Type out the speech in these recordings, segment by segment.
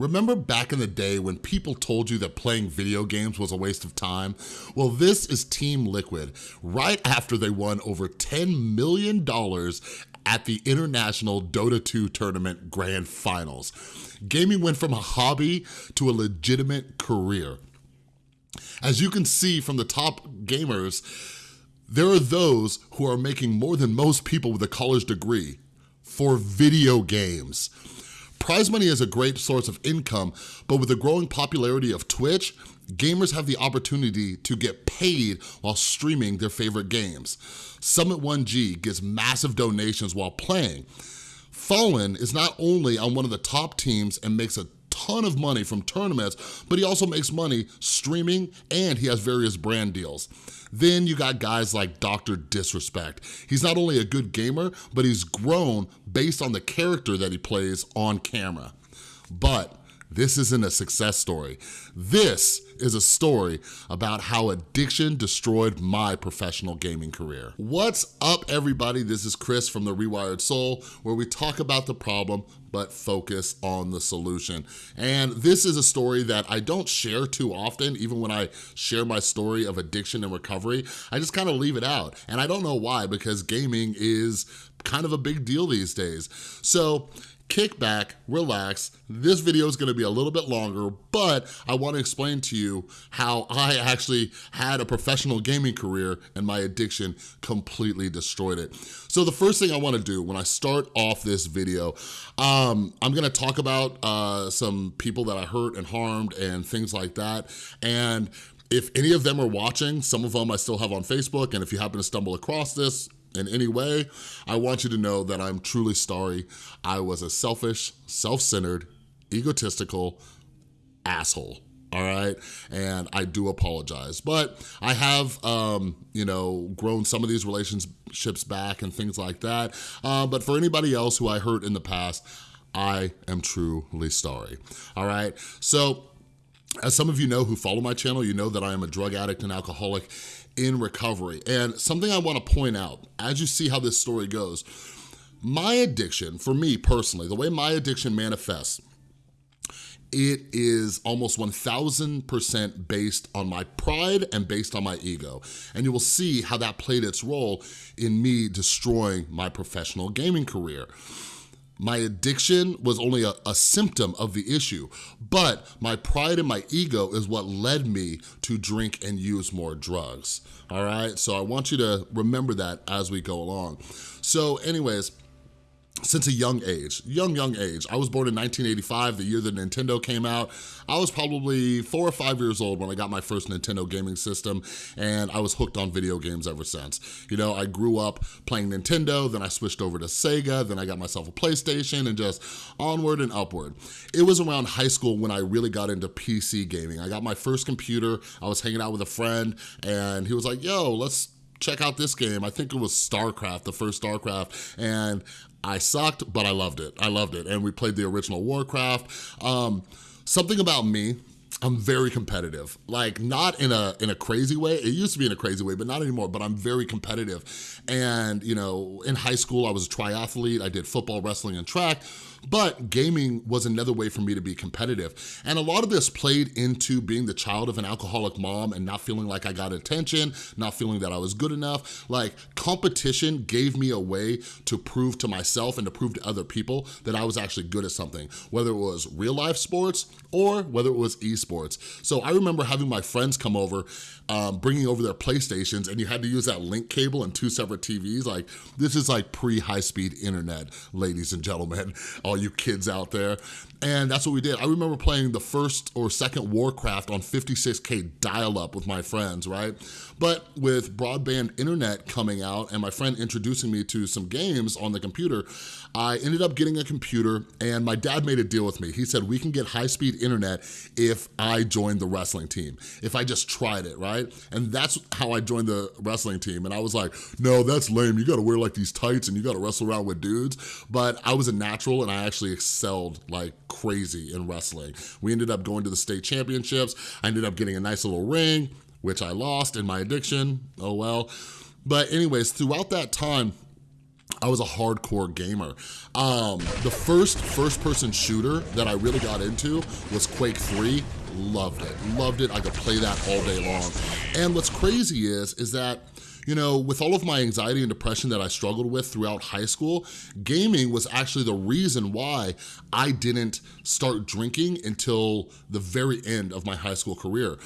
Remember back in the day when people told you that playing video games was a waste of time? Well, this is Team Liquid, right after they won over $10 million at the International Dota 2 Tournament Grand Finals. Gaming went from a hobby to a legitimate career. As you can see from the top gamers, there are those who are making more than most people with a college degree for video games. Prize money is a great source of income, but with the growing popularity of Twitch, gamers have the opportunity to get paid while streaming their favorite games. Summit 1G gets massive donations while playing. Fallen is not only on one of the top teams and makes a ton of money from tournaments, but he also makes money streaming and he has various brand deals. Then you got guys like Dr. Disrespect. He's not only a good gamer, but he's grown based on the character that he plays on camera. But this isn't a success story. This is a story about how addiction destroyed my professional gaming career. What's up, everybody? This is Chris from The Rewired Soul, where we talk about the problem, but focus on the solution. And this is a story that I don't share too often, even when I share my story of addiction and recovery, I just kind of leave it out. And I don't know why, because gaming is kind of a big deal these days. So kick back, relax. This video is gonna be a little bit longer, but I wanna explain to you how I actually had a professional gaming career and my addiction completely destroyed it. So the first thing I wanna do when I start off this video, um, I'm gonna talk about uh, some people that I hurt and harmed and things like that. And if any of them are watching, some of them I still have on Facebook, and if you happen to stumble across this, in any way, I want you to know that I'm truly sorry. I was a selfish, self-centered, egotistical asshole all right? And I do apologize. But I have, um, you know, grown some of these relationships back and things like that. Uh, but for anybody else who I hurt in the past, I am truly sorry, all right? So as some of you know who follow my channel, you know that I am a drug addict and alcoholic in recovery. And something I wanna point out, as you see how this story goes, my addiction, for me personally, the way my addiction manifests, it is almost 1000% based on my pride and based on my ego. And you will see how that played its role in me destroying my professional gaming career. My addiction was only a, a, symptom of the issue, but my pride and my ego is what led me to drink and use more drugs, all right? So I want you to remember that as we go along. So anyways, since a young age, young, young age. I was born in 1985, the year that Nintendo came out. I was probably four or five years old when I got my first Nintendo gaming system, and I was hooked on video games ever since. You know, I grew up playing Nintendo, then I switched over to Sega, then I got myself a PlayStation, and just onward and upward. It was around high school when I really got into PC gaming. I got my first computer, I was hanging out with a friend, and he was like, yo, let's check out this game. I think it was StarCraft, the first StarCraft, and I sucked, but I loved it. I loved it. And we played the original Warcraft. Um, something about me, I'm very competitive. Like not in a in a crazy way. It used to be in a crazy way, but not anymore, but I'm very competitive. And, you know, in high school, I was a triathlete. I did football, wrestling, and track. But gaming was another way for me to be competitive. And a lot of this played into being the child of an alcoholic mom and not feeling like I got attention, not feeling that I was good enough. Like competition gave me a way to prove to myself and to prove to other people that I was actually good at something, whether it was real life sports or whether it was esports. So I remember having my friends come over, um, bringing over their PlayStations and you had to use that link cable and two separate TVs. Like this is like pre-high speed internet, ladies and gentlemen all you kids out there. And that's what we did. I remember playing the first or second Warcraft on 56K dial-up with my friends, right? But with broadband internet coming out and my friend introducing me to some games on the computer, I ended up getting a computer and my dad made a deal with me. He said, we can get high-speed internet if I join the wrestling team, if I just tried it, right? And that's how I joined the wrestling team. And I was like, no, that's lame. You gotta wear like these tights and you gotta wrestle around with dudes. But I was a natural and I actually excelled like crazy in wrestling. We ended up going to the state championships. I ended up getting a nice little ring, which I lost in my addiction, oh well. But anyways, throughout that time, I was a hardcore gamer. Um, the first first-person shooter that I really got into was Quake 3. Loved it, loved it. I could play that all day long. And what's crazy is, is that you know, with all of my anxiety and depression that I struggled with throughout high school, gaming was actually the reason why I didn't start drinking until the very end of my high school career.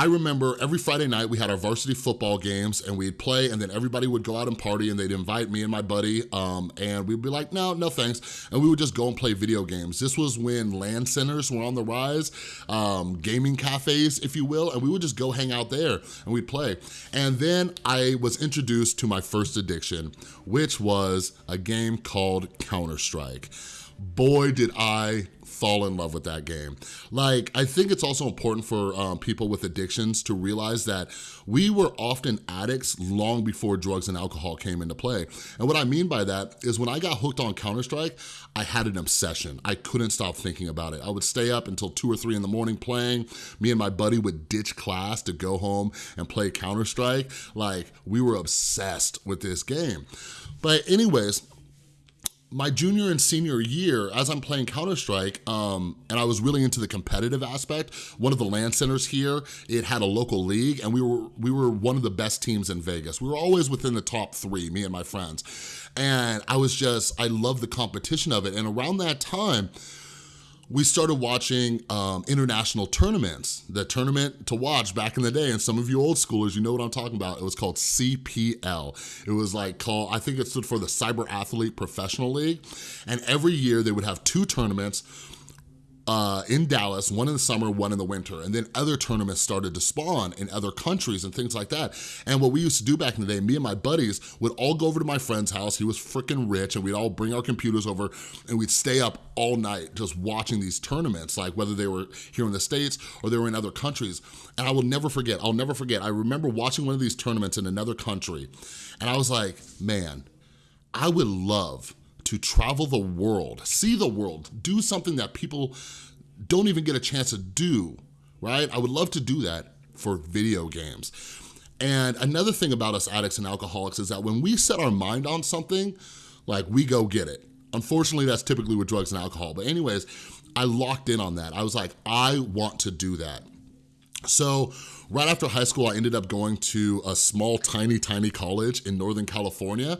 I remember every Friday night we had our varsity football games and we'd play and then everybody would go out and party and they'd invite me and my buddy um, and we'd be like, no, no thanks. And we would just go and play video games. This was when LAN centers were on the rise, um, gaming cafes, if you will, and we would just go hang out there and we'd play. And then I was introduced to my first addiction, which was a game called Counter-Strike. Boy, did I fall in love with that game. Like, I think it's also important for um, people with addictions to realize that we were often addicts long before drugs and alcohol came into play. And what I mean by that is when I got hooked on Counter-Strike, I had an obsession. I couldn't stop thinking about it. I would stay up until two or three in the morning playing. Me and my buddy would ditch class to go home and play Counter-Strike. Like, we were obsessed with this game. But anyways, my junior and senior year, as I'm playing Counter-Strike, um, and I was really into the competitive aspect, one of the LAN centers here, it had a local league, and we were, we were one of the best teams in Vegas. We were always within the top three, me and my friends. And I was just, I loved the competition of it. And around that time, we started watching um, international tournaments. The tournament to watch back in the day, and some of you old schoolers, you know what I'm talking about. It was called CPL. It was like called, I think it stood for the Cyber Athlete Professional League. And every year they would have two tournaments uh, in Dallas, one in the summer, one in the winter. And then other tournaments started to spawn in other countries and things like that. And what we used to do back in the day, me and my buddies would all go over to my friend's house. He was freaking rich and we'd all bring our computers over and we'd stay up all night just watching these tournaments, like whether they were here in the States or they were in other countries. And I will never forget, I'll never forget, I remember watching one of these tournaments in another country and I was like, man, I would love to travel the world, see the world, do something that people don't even get a chance to do, right? I would love to do that for video games. And another thing about us addicts and alcoholics is that when we set our mind on something, like we go get it. Unfortunately, that's typically with drugs and alcohol. But anyways, I locked in on that. I was like, I want to do that. So right after high school, I ended up going to a small, tiny, tiny college in Northern California.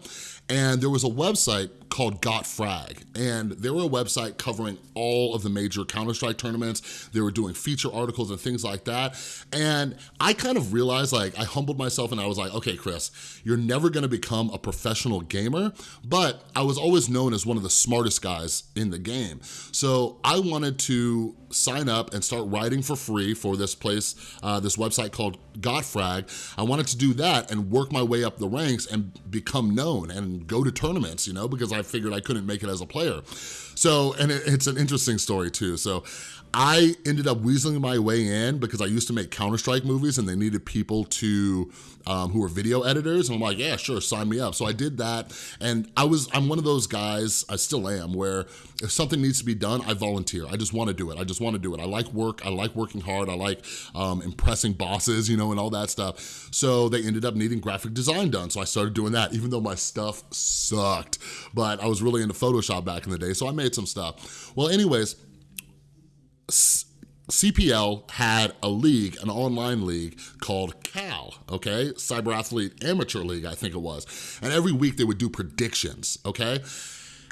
And there was a website called Got Frag, and they were a website covering all of the major Counter-Strike tournaments. They were doing feature articles and things like that. And I kind of realized, like, I humbled myself and I was like, okay, Chris, you're never gonna become a professional gamer, but I was always known as one of the smartest guys in the game. So I wanted to sign up and start writing for free for this place, uh, this website called GotFrag. I wanted to do that and work my way up the ranks and become known and go to tournaments, you know, because I I figured I couldn't make it as a player. So, and it, it's an interesting story too. So I ended up weaseling my way in because I used to make Counter-Strike movies and they needed people to, um, who were video editors. And I'm like, yeah, sure, sign me up. So I did that. And I was, I'm one of those guys, I still am, where if something needs to be done, I volunteer. I just wanna do it. I just wanna do it. I like work. I like working hard. I like um, impressing bosses, you know, and all that stuff. So they ended up needing graphic design done. So I started doing that, even though my stuff sucked. But I was really into Photoshop back in the day. So I made some stuff. Well, anyways, CPL had a league, an online league called CAL, okay? Cyber Athlete Amateur League, I think it was. And every week they would do predictions, okay?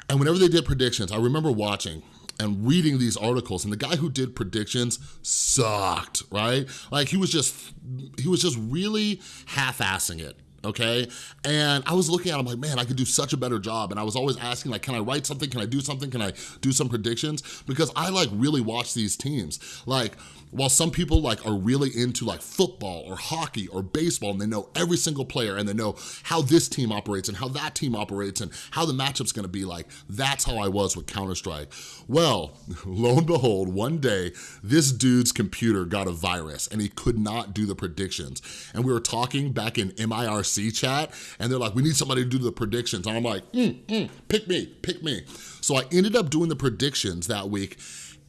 And whenever they did predictions, I remember watching and reading these articles and the guy who did predictions sucked, right? Like he was just, he was just really half-assing it, okay? And I was looking at him like, man, I could do such a better job. And I was always asking like, can I write something? Can I do something? Can I do some predictions? Because I like really watch these teams. Like, while some people like are really into like football or hockey or baseball and they know every single player and they know how this team operates and how that team operates and how the matchup's gonna be like, that's how I was with Counter-Strike. Well, lo and behold, one day, this dude's computer got a virus and he could not do the predictions. And we were talking back in MIRC chat and they're like, we need somebody to do the predictions. And I'm like, mm, mm, pick me, pick me. So I ended up doing the predictions that week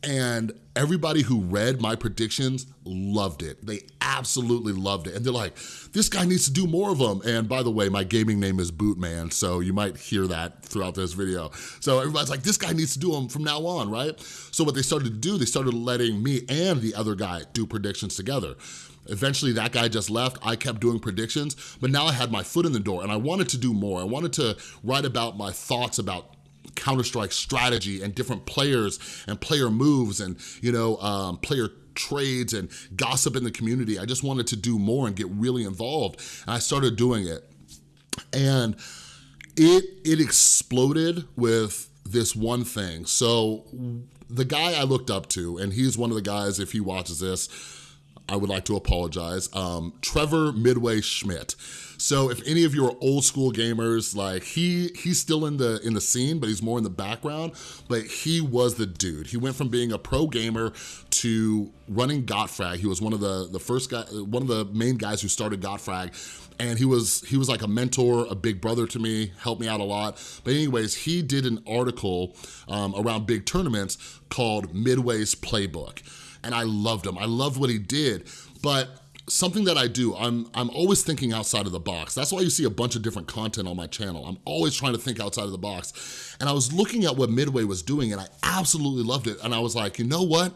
And everybody who read my predictions loved it. They absolutely loved it. And they're like, this guy needs to do more of them. And by the way, my gaming name is Bootman, so you might hear that throughout this video. So everybody's like, this guy needs to do them from now on, right? So what they started to do, they started letting me and the other guy do predictions together. Eventually that guy just left, I kept doing predictions, but now I had my foot in the door and I wanted to do more. I wanted to write about my thoughts about Counter-Strike strategy and different players and player moves and, you know, um, player trades and gossip in the community. I just wanted to do more and get really involved. And I started doing it. And it, it exploded with this one thing. So the guy I looked up to, and he's one of the guys, if he watches this, I would like to apologize, um, Trevor Midway Schmidt. So if any of you are old school gamers, like he he's still in the in the scene, but he's more in the background, but he was the dude. He went from being a pro gamer to running GotFrag. He was one of the, the first guy, one of the main guys who started GotFrag and he was he was like a mentor, a big brother to me, helped me out a lot. But anyways, he did an article um, around big tournaments called Midway's Playbook. And I loved him. I loved what he did. But something that I do, I'm, I'm always thinking outside of the box. That's why you see a bunch of different content on my channel. I'm always trying to think outside of the box. And I was looking at what Midway was doing and I absolutely loved it. And I was like, you know what?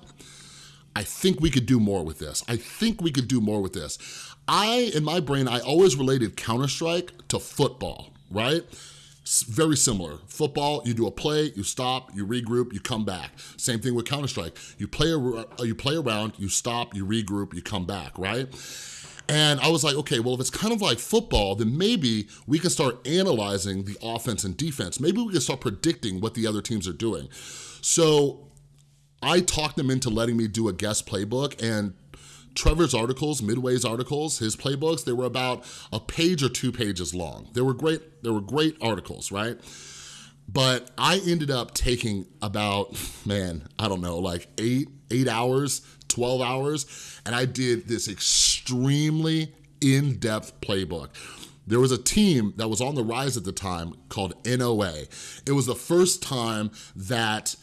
I think we could do more with this. I think we could do more with this. I, in my brain, I always related Counter-Strike to football, right? Very similar. Football, you do a play, you stop, you regroup, you come back. Same thing with Counter-Strike. You play, uh, you play around, you stop, you regroup, you come back, right? And I was like, okay, well, if it's kind of like football, then maybe we can start analyzing the offense and defense. Maybe we can start predicting what the other teams are doing. So I talked them into letting me do a guest playbook and Trevor's articles, Midway's articles, his playbooks, they were about a page or two pages long. They were great, they were great articles, right? But I ended up taking about, man, I don't know, like eight, eight hours, 12 hours, and I did this extremely in-depth playbook. There was a team that was on the rise at the time called NOA. It was the first time that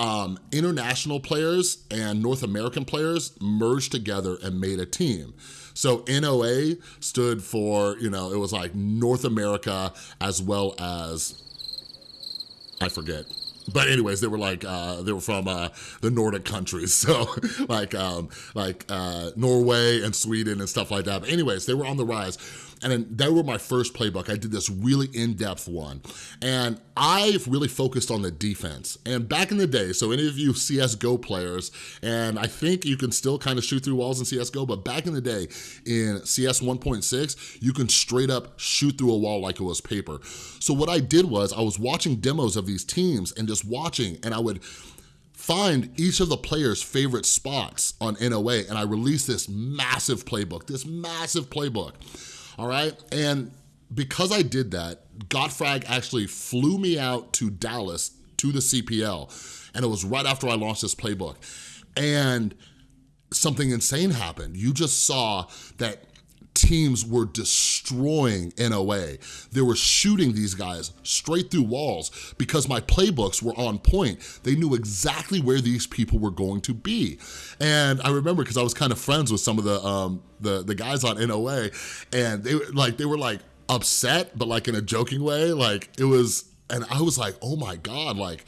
um, international players and North American players merged together and made a team. So NOA stood for, you know, it was like North America as well as, I forget, but anyways, they were like, uh, they were from uh, the Nordic countries. So like, um, like uh, Norway and Sweden and stuff like that. But anyways, they were on the rise. And then they were my first playbook. I did this really in-depth one. And I've really focused on the defense. And back in the day, so any of you CSGO players, and I think you can still kind of shoot through walls in CSGO, but back in the day in CS 1.6, you can straight up shoot through a wall like it was paper. So what I did was I was watching demos of these teams and just watching, and I would find each of the players' favorite spots on NOA, and I released this massive playbook, this massive playbook all right? And because I did that, GotFrag actually flew me out to Dallas to the CPL, and it was right after I launched this playbook. And something insane happened. You just saw that teams were destroying NOA. They were shooting these guys straight through walls because my playbooks were on point. They knew exactly where these people were going to be. And I remember because I was kind of friends with some of the, um, the, the guys on NOA and they like, they were like upset, but like in a joking way. Like it was, and I was like, oh my God, like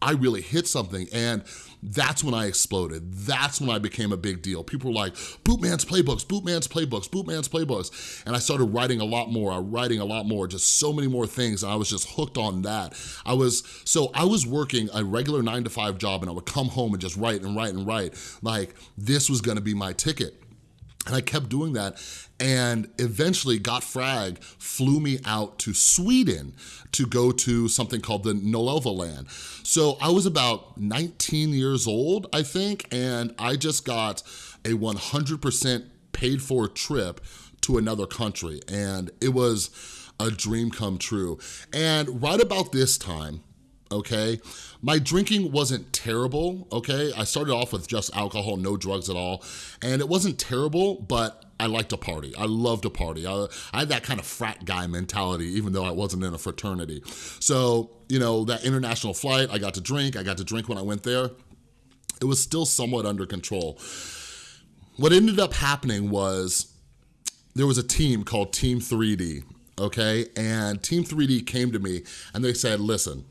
I really hit something. And that's when I exploded. That's when I became a big deal. People were like, Bootman's playbooks, Bootman's playbooks, Bootman's playbooks. And I started writing a lot more, I writing a lot more, just so many more things. And I was just hooked on that. I was, so I was working a regular nine to five job and I would come home and just write and write and write. Like this was gonna be my ticket. And I kept doing that and eventually GotFrag flew me out to Sweden to go to something called the Nolova land. So I was about 19 years old, I think, and I just got a 100% paid for trip to another country. And it was a dream come true. And right about this time, okay? My drinking wasn't terrible, okay? I started off with just alcohol, no drugs at all, and it wasn't terrible, but I liked to party. I loved to party. I, I had that kind of frat guy mentality, even though I wasn't in a fraternity. So, you know, that international flight, I got to drink. I got to drink when I went there. it was still somewhat under control. What ended up happening was there was a team called Team 3D, okay? And Team 3D came to me and they said, listen,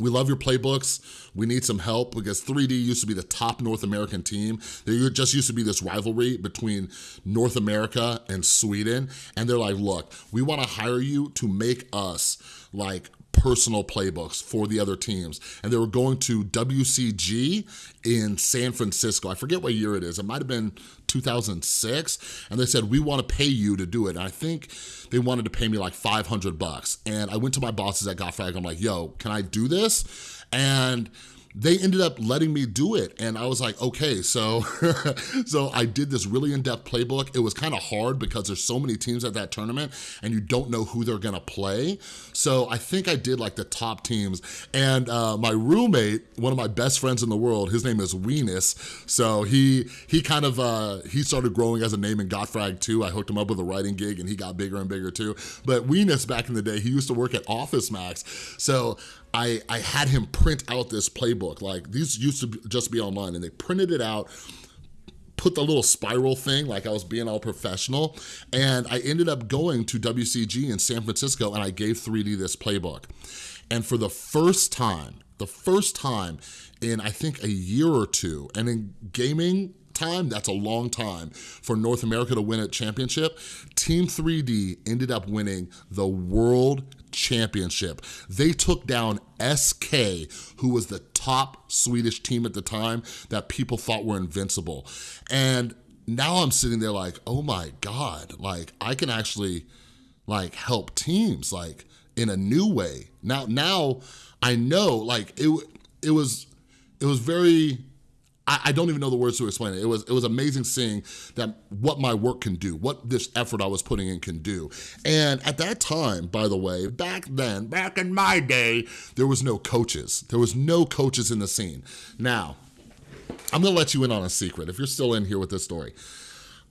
we love your playbooks. We need some help because 3D used to be the top North American team. There just used to be this rivalry between North America and Sweden. And they're like, look, we wanna hire you to make us like personal playbooks for the other teams. And they were going to WCG in San Francisco. I forget what year it is. It might have been 2006. And they said, we wanna pay you to do it. And I think they wanted to pay me like 500 bucks. And I went to my bosses at Gotfrag. I'm like, yo, can I do this? And they ended up letting me do it. And I was like, okay, so, so I did this really in-depth playbook. It was kind of hard because there's so many teams at that tournament and you don't know who they're gonna play. So I think I did like the top teams. And uh, my roommate, one of my best friends in the world, his name is Weenus. So he he kind of, uh, he started growing as a name in Gotfrag too. I hooked him up with a writing gig and he got bigger and bigger too. But Weenus back in the day, he used to work at Office Max. So I, I had him print out this playbook. Like these used to be, just be online and they printed it out put the little spiral thing like I was being all professional and I ended up going to WCG in San Francisco and I gave 3D this playbook. And for the first time, the first time in I think a year or two, and in gaming time, that's a long time for North America to win a championship, Team 3D ended up winning the World Championship. They took down SK, who was the top Swedish team at the time that people thought were invincible. And now I'm sitting there like, oh my God, like I can actually like help teams like in a new way. Now, now I know like it, it was, it was very I, I, don't even know the words to explain it. It was, it was amazing seeing that what my work can do, what this effort I was putting in can do. And at that time, by the way, back then, back in my day, there was no coaches. There was no coaches in the scene. Now, I'm gonna let you in on a secret if you're still in here with this story.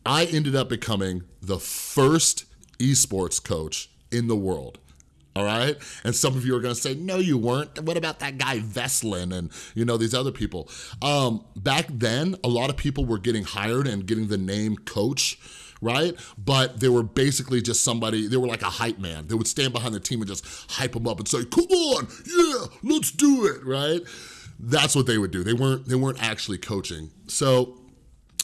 I ended up becoming the first esports coach in the world all right? And some of you are gonna say, no, you weren't. What about that guy Veslin and, you know, these other people? Um, back then, a lot of people were getting hired and getting the name coach, right? But they were basically just somebody, they were like a hype man. They would stand behind the team and just hype them up and say, come on, yeah, let's do it, right? That's what they would do. They weren't, they weren't actually coaching. So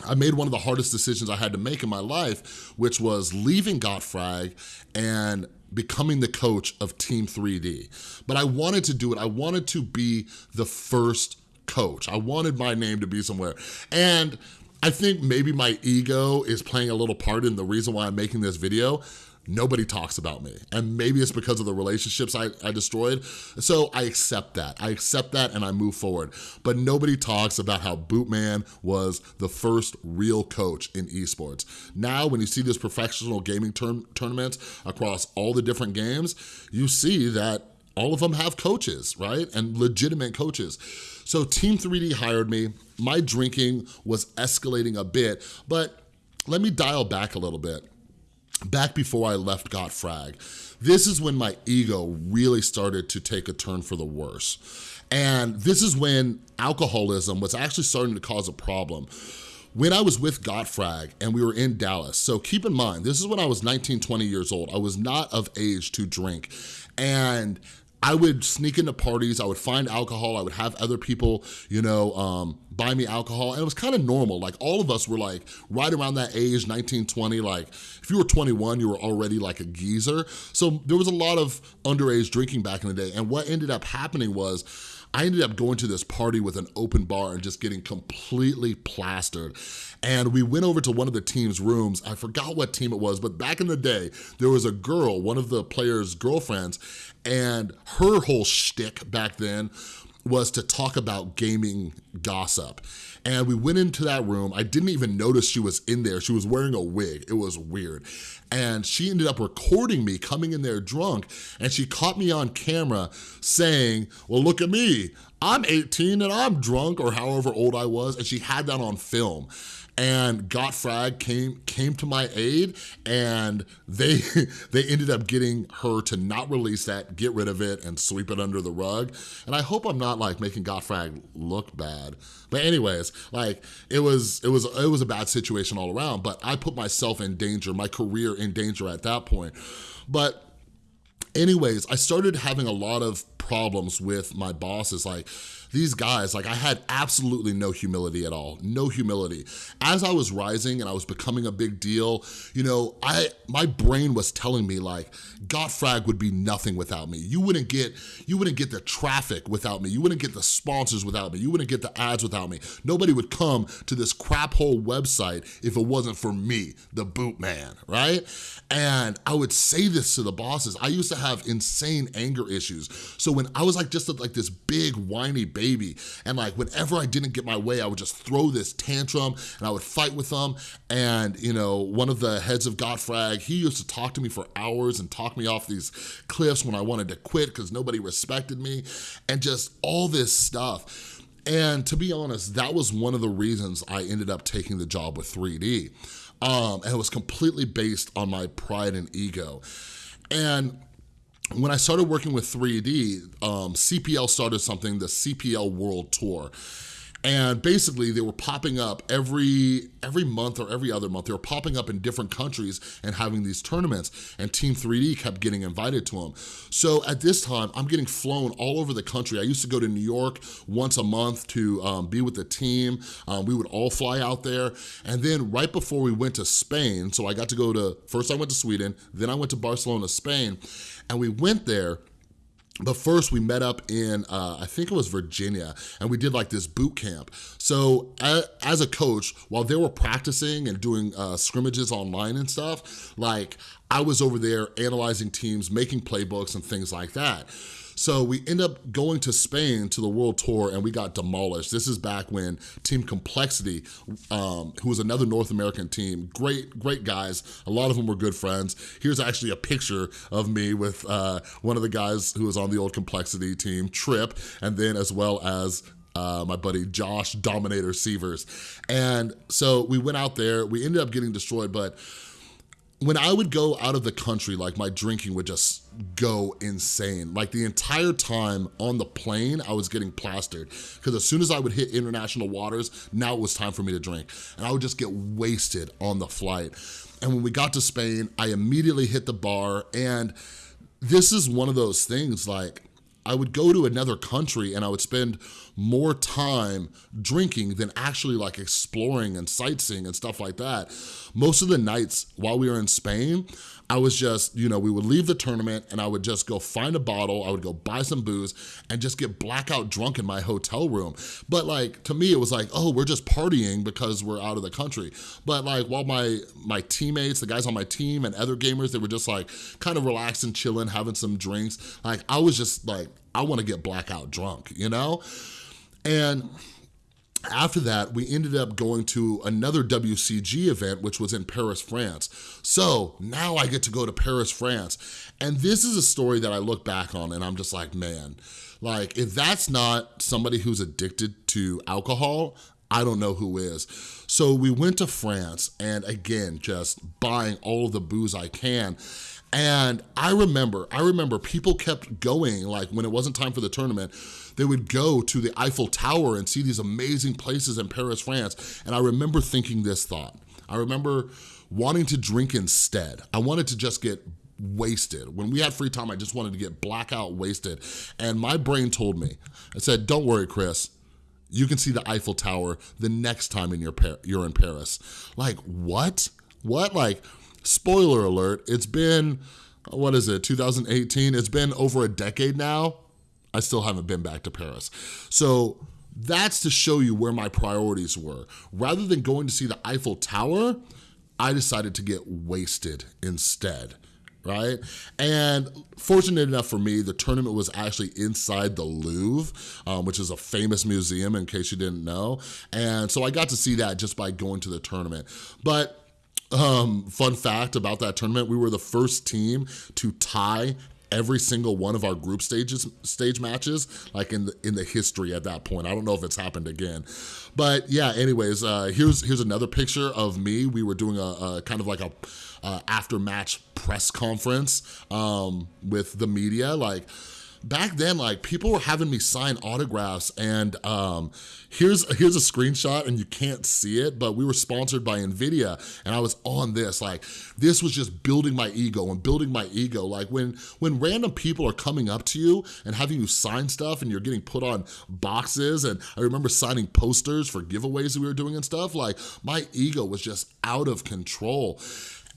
I made one of the hardest decisions I had to make in my life, which was leaving Gotfrag and becoming the coach of Team 3D. But I wanted to do it. I wanted to be the first coach. I wanted my name to be somewhere. And I think maybe my ego is playing a little part in the reason why I'm making this video nobody talks about me. And maybe it's because of the relationships I, I destroyed. So I accept that. I accept that and I move forward. But nobody talks about how Bootman was the first real coach in esports. Now, when you see this professional gaming tournaments across all the different games, you see that all of them have coaches, right? And legitimate coaches. So Team 3D hired me. My drinking was escalating a bit, but let me dial back a little bit back before I left Gotfrag, this is when my ego really started to take a turn for the worse. And this is when alcoholism was actually starting to cause a problem. When I was with Gotfrag and we were in Dallas, so keep in mind, this is when I was 19, 20 years old. I was not of age to drink. And I would sneak into parties, I would find alcohol, I would have other people, you know, um, buy me alcohol, and it was kind of normal. Like all of us were like right around that age, 19, 20, like if you were 21, you were already like a geezer. So there was a lot of underage drinking back in the day, and what ended up happening was I ended up going to this party with an open bar and just getting completely plastered. And we went over to one of the team's rooms. I forgot what team it was, but back in the day, there was a girl, one of the players' girlfriends, and her whole shtick back then was to talk about gaming gossip. And we went into that room. I didn't even notice she was in there. She was wearing a wig. It was weird. And she ended up recording me coming in there drunk and she caught me on camera saying, well, look at me. I'm 18 and I'm drunk or however old I was and she had that on film and GotFrag came came to my aid and they they ended up getting her to not release that, get rid of it and sweep it under the rug. And I hope I'm not like making GotFrag look bad. But anyways, like it was it was it was a bad situation all around, but I put myself in danger, my career in danger at that point. But anyways, I started having a lot of problems with my bosses like these guys, like I had absolutely no humility at all, no humility. As I was rising and I was becoming a big deal, you know, I my brain was telling me like, GotFrag would be nothing without me. You wouldn't get, you wouldn't get the traffic without me. You wouldn't get the sponsors without me. You wouldn't get the ads without me. Nobody would come to this crap hole website if it wasn't for me, the boot man, right? And I would say this to the bosses. I used to have insane anger issues. So when I was like just like this big whiny baby, baby. And like whenever I didn't get my way, I would just throw this tantrum and I would fight with them. And you know, one of the heads of GotFrag, he used to talk to me for hours and talk me off these cliffs when I wanted to quit because nobody respected me and just all this stuff. And to be honest, that was one of the reasons I ended up taking the job with 3D. Um, and it was completely based on my pride and ego. And when I started working with 3D, um, CPL started something, the CPL World Tour. And basically they were popping up every every month or every other month. They were popping up in different countries and having these tournaments and Team 3D kept getting invited to them. So at this time, I'm getting flown all over the country. I used to go to New York once a month to um, be with the team. Um, we would all fly out there. And then right before we went to Spain, so I got to go to, first I went to Sweden, then I went to Barcelona, Spain, and we went there but first we met up in, uh, I think it was Virginia, and we did like this boot camp. So as a coach, while they were practicing and doing uh, scrimmages online and stuff, like I was over there analyzing teams, making playbooks and things like that. So we end up going to Spain to the World Tour and we got demolished. This is back when Team Complexity, um, who was another North American team, great, great guys. A lot of them were good friends. Here's actually a picture of me with uh, one of the guys who was on the old Complexity team, Trip, and then as well as uh, my buddy Josh Dominator Sievers. And so we went out there, we ended up getting destroyed, but when I would go out of the country, like my drinking would just go insane. Like the entire time on the plane, I was getting plastered because as soon as I would hit international waters, now it was time for me to drink. And I would just get wasted on the flight. And when we got to Spain, I immediately hit the bar and this is one of those things like, I would go to another country and I would spend more time drinking than actually like exploring and sightseeing and stuff like that. Most of the nights while we were in Spain, I was just, you know, we would leave the tournament and I would just go find a bottle, I would go buy some booze and just get blackout drunk in my hotel room. But like, to me, it was like, oh, we're just partying because we're out of the country. But like, while my, my teammates, the guys on my team and other gamers, they were just like kind of relaxing, chilling, having some drinks. Like, I was just like, I wanna get blackout drunk, you know? And after that, we ended up going to another WCG event, which was in Paris, France. So now I get to go to Paris, France. And this is a story that I look back on and I'm just like, man, like if that's not somebody who's addicted to alcohol, I don't know who is. So we went to France and again, just buying all the booze I can. And I remember, I remember people kept going, like when it wasn't time for the tournament, they would go to the Eiffel Tower and see these amazing places in Paris, France. And I remember thinking this thought. I remember wanting to drink instead. I wanted to just get wasted. When we had free time, I just wanted to get blackout wasted. And my brain told me, I said, don't worry, Chris, you can see the Eiffel Tower the next time in your you're in Paris. Like, what? What? Like, spoiler alert, it's been, what is it, 2018? It's been over a decade now. I still haven't been back to Paris. So that's to show you where my priorities were. Rather than going to see the Eiffel Tower, I decided to get wasted instead right? And fortunate enough for me, the tournament was actually inside the Louvre, um, which is a famous museum in case you didn't know. And so I got to see that just by going to the tournament. But um, fun fact about that tournament, we were the first team to tie every single one of our group stages, stage matches, like in the, in the history at that point. I don't know if it's happened again. But yeah, anyways, uh, here's, here's another picture of me. We were doing a, a kind of like a uh, after match press conference um, with the media. Like, back then, like people were having me sign autographs and um, here's, here's a screenshot and you can't see it, but we were sponsored by NVIDIA and I was on this, like this was just building my ego and building my ego. Like when, when random people are coming up to you and having you sign stuff and you're getting put on boxes and I remember signing posters for giveaways that we were doing and stuff, like my ego was just out of control.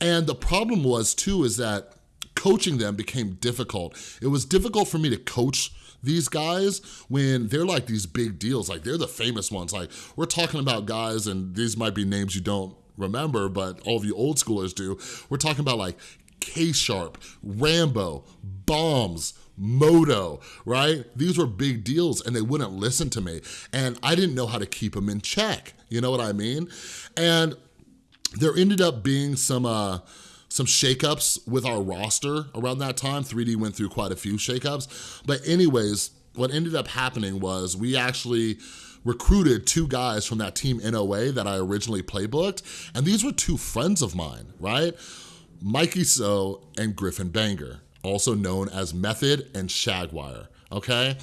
And the problem was too is that coaching them became difficult. It was difficult for me to coach these guys when they're like these big deals, like they're the famous ones. Like we're talking about guys and these might be names you don't remember, but all of you old schoolers do. We're talking about like K-Sharp, Rambo, Bombs, Moto, right? These were big deals and they wouldn't listen to me. And I didn't know how to keep them in check. You know what I mean? And there ended up being some, uh, some shakeups with our roster around that time. 3D went through quite a few shakeups. But anyways, what ended up happening was we actually recruited two guys from that team NOA that I originally playbooked, and these were two friends of mine, right? Mikey So and Griffin Benger, also known as Method and shaGuar, okay?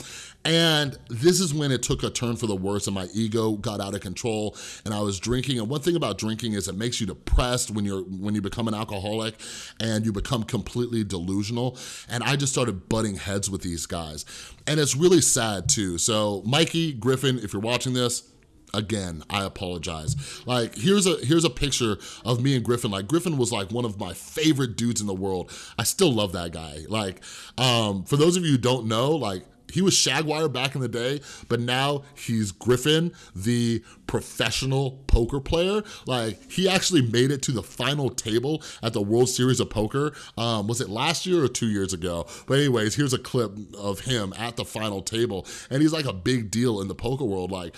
And this is when it took a turn for the worse and my ego got out of control and I was drinking. And one thing about drinking is it makes you depressed when you're when you become an alcoholic and you become completely delusional. And I just started butting heads with these guys. And it's really sad too. So Mikey, Griffin, if you're watching this, again i apologize like here's a here's a picture of me and griffin like griffin was like one of my favorite dudes in the world i still love that guy like um for those of you who don't know like he was shaGuar back in the day, but now he's Griffin, the professional poker player. Like, he actually made it to the final table at the World Series of Poker. Um, was it last year or two years ago? But anyways, here's a clip of him at the final table, and he's like a big deal in the poker world. Like,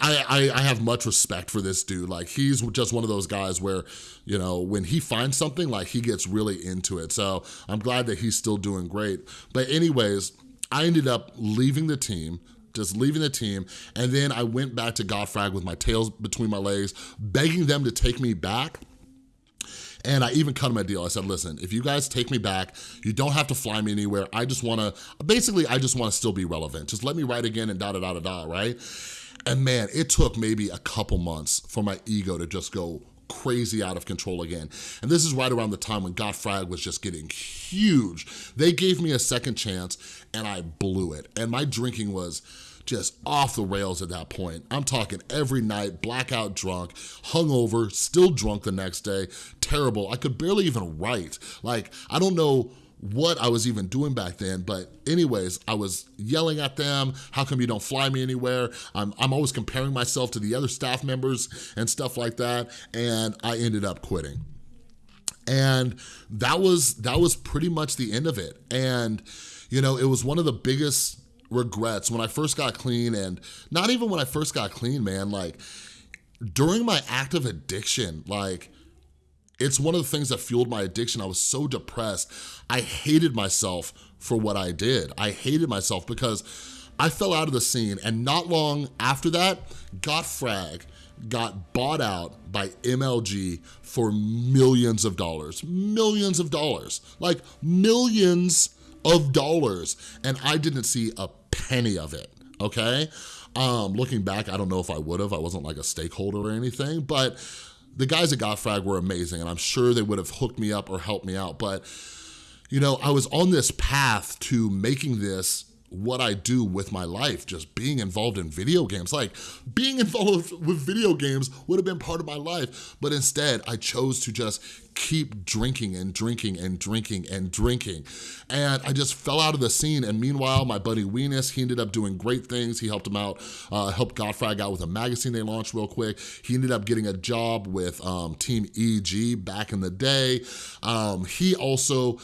I, I, I, have much respect for this dude. Like he's just one of those guys where, you know, when he finds something, like he gets really into it. So I'm glad that he's still doing great. But anyways, I ended up leaving the team, just leaving the team, and then I went back to GotFrag with my tails between my legs, begging them to take me back. And I even cut him a deal. I said, listen, if you guys take me back, you don't have to fly me anywhere. I just wanna, basically, I just wanna still be relevant. Just let me write again and da da da da da, right? And man, it took maybe a couple months for my ego to just go crazy out of control again. And this is right around the time when GotFrag was just getting huge. They gave me a second chance and I blew it. And my drinking was just off the rails at that point. I'm talking every night, blackout drunk, hungover, still drunk the next day, terrible. I could barely even write. Like, I don't know what I was even doing back then. But anyways, I was yelling at them, how come you don't fly me anywhere? I'm, I'm always comparing myself to the other staff members and stuff like that. And I ended up quitting. And that was, that was pretty much the end of it. And, you know, it was one of the biggest regrets when I first got clean and not even when I first got clean, man, like during my active addiction, like it's one of the things that fueled my addiction. I was so depressed. I hated myself for what I did. I hated myself because I fell out of the scene and not long after that, GotFrag got bought out by MLG for millions of dollars, millions of dollars, like millions of dollars. And I didn't see a penny of it, okay? Um, looking back, I don't know if I would have. I wasn't like a stakeholder or anything, but the guys at GotFrag were amazing and I'm sure they would have hooked me up or helped me out. But, you know, I was on this path to making this what I do with my life, just being involved in video games. Like being involved with video games would have been part of my life, but instead I chose to just keep drinking and drinking and drinking and drinking. And I just fell out of the scene. And meanwhile, my buddy Weenus, he ended up doing great things. He helped him out, uh, helped GotFrag out with a magazine they launched real quick. He ended up getting a job with um, Team EG back in the day. Um, he also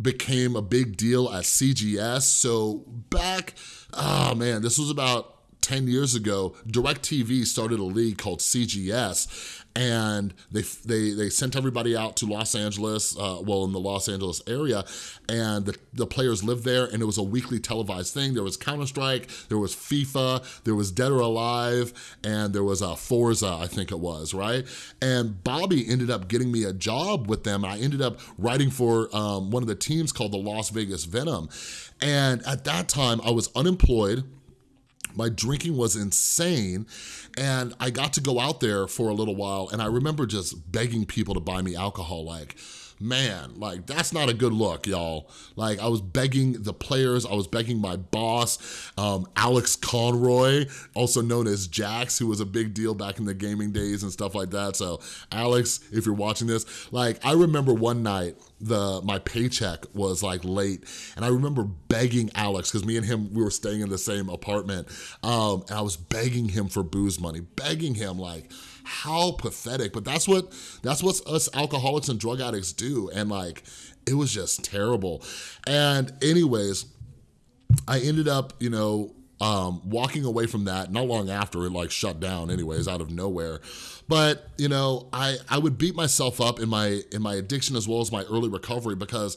became a big deal at CGS. So back, oh man, this was about 10 years ago, DirecTV started a league called CGS and they, they, they sent everybody out to Los Angeles, uh, well, in the Los Angeles area, and the, the players lived there, and it was a weekly televised thing. There was Counter-Strike, there was FIFA, there was Dead or Alive, and there was uh, Forza, I think it was, right? And Bobby ended up getting me a job with them, I ended up writing for um, one of the teams called the Las Vegas Venom. And at that time, I was unemployed, my drinking was insane and I got to go out there for a little while and I remember just begging people to buy me alcohol like, man, like that's not a good look, y'all. Like I was begging the players, I was begging my boss, um, Alex Conroy, also known as Jax, who was a big deal back in the gaming days and stuff like that. So Alex, if you're watching this, like I remember one night, the my paycheck was like late and I remember begging Alex because me and him we were staying in the same apartment um and I was begging him for booze money begging him like how pathetic, but that's what, that's what us alcoholics and drug addicts do. And like, it was just terrible. And anyways, I ended up, you know, um, walking away from that not long after it like shut down anyways out of nowhere but you know I I would beat myself up in my in my addiction as well as my early recovery because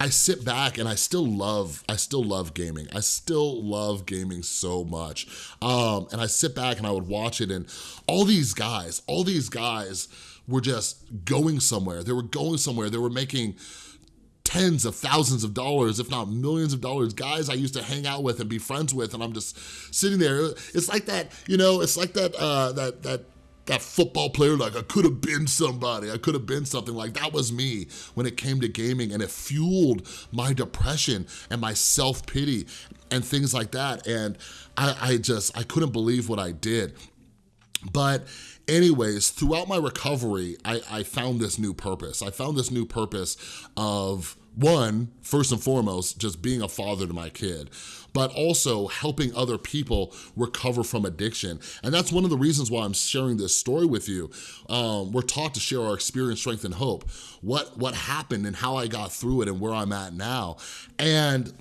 I sit back and I still love, I still love gaming. I still love gaming so much. Um, and I sit back and I would watch it and all these guys, all these guys were just going somewhere. They were going somewhere. They were making tens of thousands of dollars, if not millions of dollars, guys I used to hang out with and be friends with, and I'm just sitting there. It's like that, you know, it's like that, uh, that, that that football player, like I could have been somebody, I could have been something, like that was me when it came to gaming and it fueled my depression and my self-pity and things like that. And I, I just, I couldn't believe what I did. But anyways, throughout my recovery, I, I found this new purpose. I found this new purpose of one, first and foremost, just being a father to my kid, but also helping other people recover from addiction. And that's one of the reasons why I'm sharing this story with you. Um, we're taught to share our experience, strength, and hope. What, what happened and how I got through it and where I'm at now. And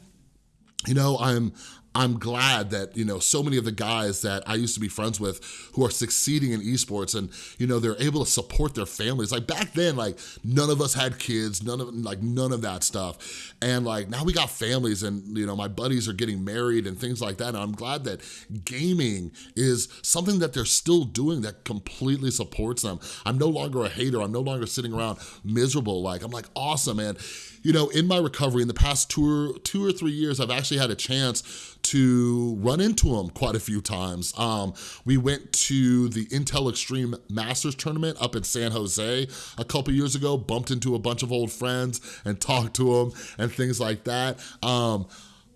you know, I'm I'm glad that, you know, so many of the guys that I used to be friends with who are succeeding in esports and, you know, they're able to support their families. Like back then, like none of us had kids, none of, like none of that stuff. And like now we got families and, you know, my buddies are getting married and things like that. And I'm glad that gaming is something that they're still doing that completely supports them. I'm no longer a hater. I'm no longer sitting around miserable. Like, I'm like, awesome, man you know, in my recovery in the past two or, two or three years, I've actually had a chance to run into him quite a few times. Um, we went to the Intel Extreme Masters Tournament up in San Jose a couple years ago, bumped into a bunch of old friends and talked to them and things like that. Um,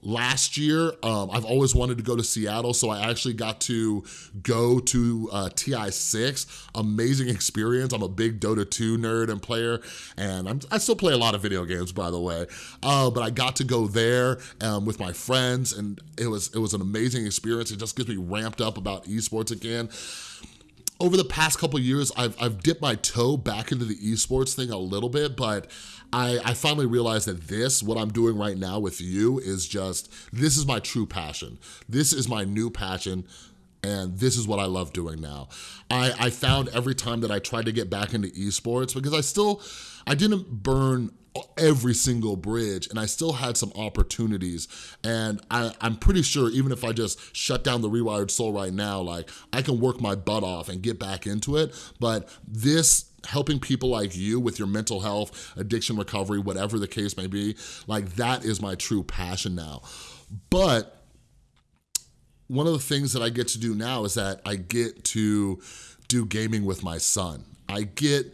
last year. Um, I've always wanted to go to Seattle, so I actually got to go to uh, TI6. Amazing experience. I'm a big Dota 2 nerd and player, and I'm, i still play a lot of video games, by the way. Uh, but I got to go there um, with my friends, and it was, it was an amazing experience. It just gets me ramped up about esports again over the past couple years, I've, I've dipped my toe back into the esports thing a little bit, but I, I finally realized that this, what I'm doing right now with you is just, this is my true passion. This is my new passion and this is what I love doing now. I, I found every time that I tried to get back into esports, because I still, I didn't burn every single bridge and I still had some opportunities and I, I'm pretty sure even if I just shut down the Rewired Soul right now, like I can work my butt off and get back into it, but this helping people like you with your mental health, addiction recovery, whatever the case may be, like that is my true passion now. But one of the things that I get to do now is that I get to do gaming with my son. I get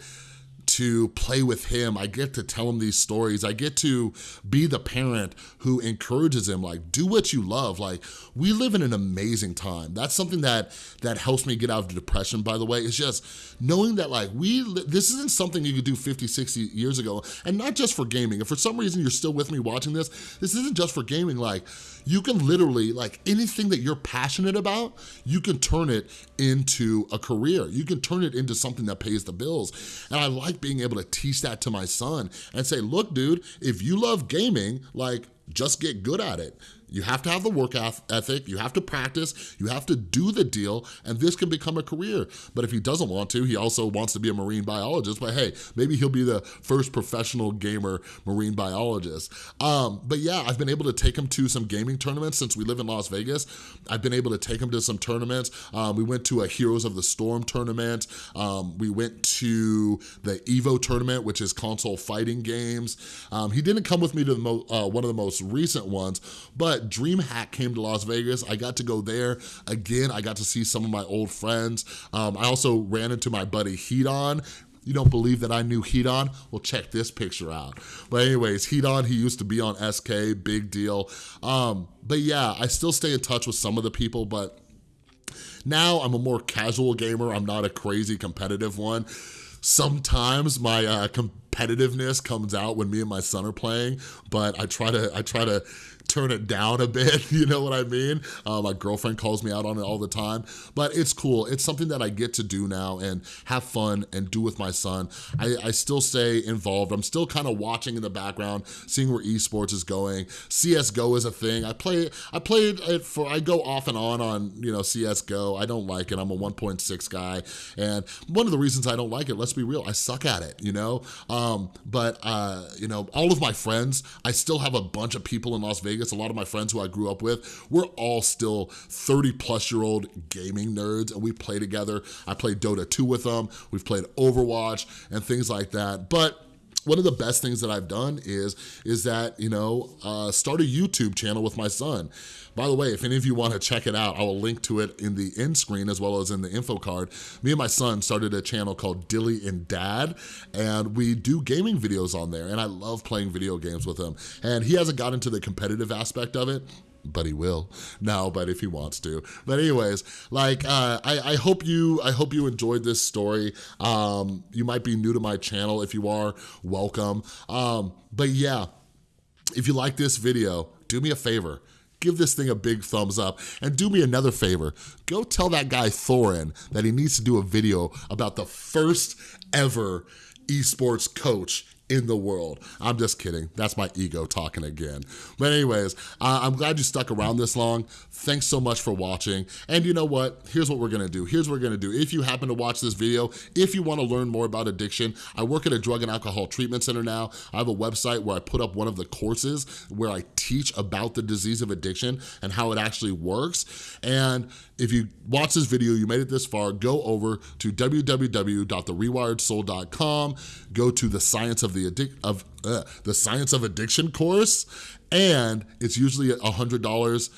to play with him. I get to tell him these stories. I get to be the parent who encourages him, like, do what you love. Like, we live in an amazing time. That's something that that helps me get out of depression, by the way. It's just knowing that, like, we, this isn't something you could do 50, 60 years ago, and not just for gaming. If for some reason you're still with me watching this, this isn't just for gaming. Like, you can literally, like anything that you're passionate about, you can turn it into a career. You can turn it into something that pays the bills. And I like being able to teach that to my son and say, look, dude, if you love gaming, like just get good at it. You have to have the work ethic, you have to practice, you have to do the deal, and this can become a career. But if he doesn't want to, he also wants to be a marine biologist, but hey, maybe he'll be the first professional gamer marine biologist. Um, but yeah, I've been able to take him to some gaming tournaments since we live in Las Vegas. I've been able to take him to some tournaments. Um, we went to a Heroes of the Storm tournament. Um, we went to the EVO tournament, which is console fighting games. Um, he didn't come with me to the uh, one of the most recent ones, but DreamHack came to Las Vegas. I got to go there. Again, I got to see some of my old friends. Um, I also ran into my buddy Heaton, you don't believe that I knew Heaton? Well, check this picture out. But anyways, Heaton, he used to be on SK, big deal. Um, but yeah, I still stay in touch with some of the people, but now I'm a more casual gamer. I'm not a crazy competitive one. Sometimes my uh, competitiveness comes out when me and my son are playing, but I try to I try to turn it down a bit, you know what I mean? Uh, my girlfriend calls me out on it all the time, but it's cool. It's something that I get to do now and have fun and do with my son. I, I still stay involved. I'm still kind of watching in the background, seeing where esports is going. CSGO is a thing. I play, I played it for, I go off and on on, you know, CSGO. I don't like it. I'm a 1.6 guy. And one of the reasons I don't like it, let's be real, I suck at it, you know? Um, but, uh, you know, all of my friends, I still have a bunch of people in Las Vegas Vegas, a lot of my friends who I grew up with, we're all still 30 plus year old gaming nerds and we play together. I played Dota 2 with them. We've played Overwatch and things like that. But one of the best things that I've done is, is that, you know, uh, start a YouTube channel with my son. By the way, if any of you want to check it out, I will link to it in the end screen as well as in the info card. Me and my son started a channel called Dilly and Dad, and we do gaming videos on there, and I love playing video games with him. And he hasn't got into the competitive aspect of it, but he will. Now but if he wants to. But anyways like uh, I, I hope you I hope you enjoyed this story. Um, you might be new to my channel if you are. Welcome. Um, but yeah if you like this video do me a favor. Give this thing a big thumbs up and do me another favor. Go tell that guy Thorin that he needs to do a video about the first ever esports coach in the world. I'm just kidding. That's my ego talking again. But anyways, uh, I'm glad you stuck around this long. Thanks so much for watching. And you know what? Here's what we're gonna do. Here's what we're gonna do. If you happen to watch this video, if you wanna learn more about addiction, I work at a drug and alcohol treatment center now. I have a website where I put up one of the courses where I teach about the disease of addiction and how it actually works. And if you watch this video, you made it this far, go over to www.therewiredsoul.com, go to the science of the addic of uh, the science of addiction course, and it's usually a $100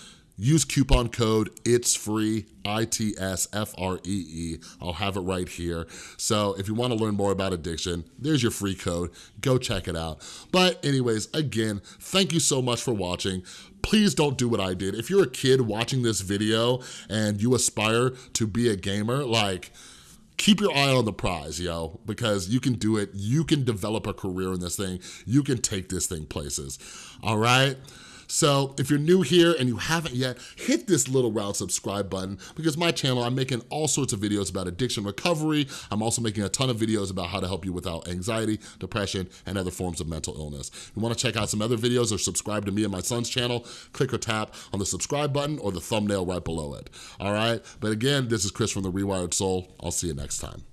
Use coupon code It's Free I-T-S-F-R-E-E. I'll have it right here. So if you wanna learn more about addiction, there's your free code. Go check it out. But anyways, again, thank you so much for watching please don't do what I did. If you're a kid watching this video and you aspire to be a gamer, like, keep your eye on the prize, yo, because you can do it. You can develop a career in this thing. You can take this thing places, all right? So if you're new here and you haven't yet, hit this little round subscribe button because my channel, I'm making all sorts of videos about addiction recovery. I'm also making a ton of videos about how to help you without anxiety, depression, and other forms of mental illness. If you wanna check out some other videos or subscribe to me and my son's channel, click or tap on the subscribe button or the thumbnail right below it, all right? But again, this is Chris from The Rewired Soul. I'll see you next time.